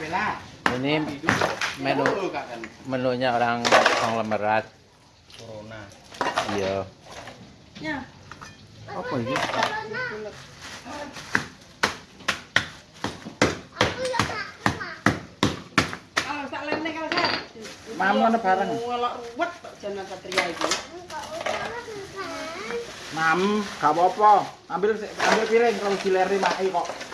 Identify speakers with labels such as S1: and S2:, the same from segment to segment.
S1: Bella.
S2: Ini menu menunya orang konglomerat.
S3: Corona.
S2: Iya.
S4: Ya.
S1: Apa ini?
S4: Kalau sak lene kalau saya.
S1: Mam, mana bareng?
S4: Ruwet jeneng Satria iki.
S1: Mam, gak apa-apa. Ambil ambil piring kalau dileri maki kok.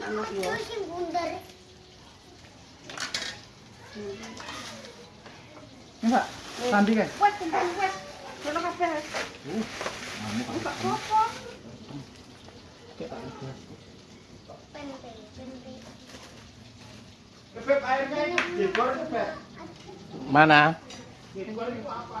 S4: Anak yo.
S1: Iwak. Sambi ke.
S4: Wes, kumpul wes. Kono kabeh.
S1: Uh. Kamu
S4: Buka apa?
S1: Bebek airnya digor bebek.
S2: Mana?
S1: Itu apa?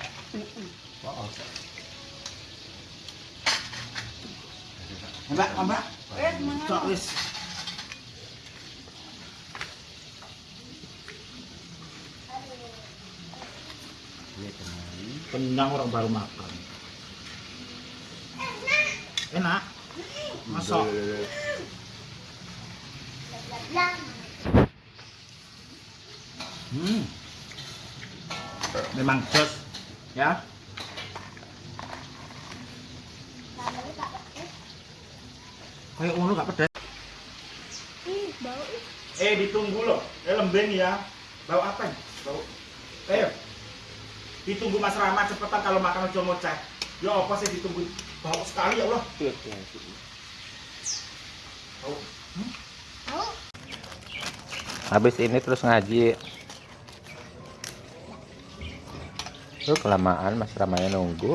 S1: Mbak, Mbak.
S4: Wes mangan.
S1: Cok wis. Orang baru makan. Enak. Masuk. Hmm. Memang jos, ya. Kayak ngono gak pedas. Eh ditunggu loh, eh lembeng ya. Bau apa nih? Bau. Ayo. Ditunggu Mas Rama cepetan kalau makan ojo ngoceh. Ya apa sih ditunggu? Bau sekali ya Allah. Bau.
S2: Habis ini terus ngaji. Tuh kelamaan Mas Ramanya nunggu.